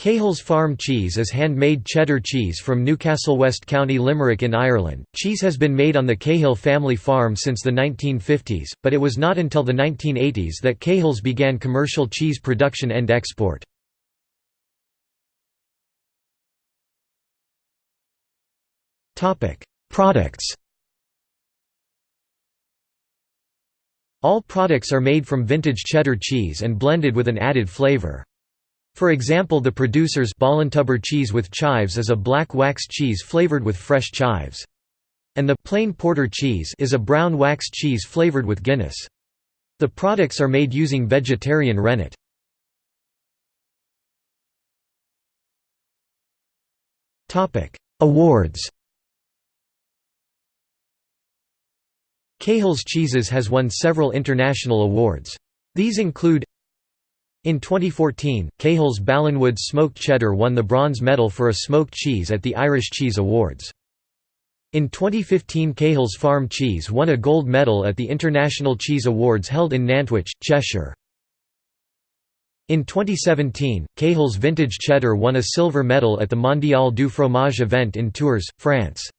Cahill's Farm cheese is handmade cheddar cheese from Newcastle West County Limerick in Ireland. Cheese has been made on the Cahill family farm since the 1950s, but it was not until the 1980s that Cahill's began commercial cheese production and export. Products All products are made from vintage cheddar cheese and blended with an added flavor. For example the producer's Ballintubber cheese with chives is a black wax cheese flavored with fresh chives. And the plain porter cheese is a brown wax cheese flavored with Guinness. The products are made using vegetarian rennet. Awards Cahill's Cheeses has won several international awards. These include in 2014, Cahill's Ballinwood smoked cheddar won the bronze medal for a smoked cheese at the Irish Cheese Awards. In 2015 Cahill's Farm Cheese won a gold medal at the International Cheese Awards held in Nantwich, Cheshire. In 2017, Cahill's Vintage Cheddar won a silver medal at the Mondial du Fromage event in Tours, France.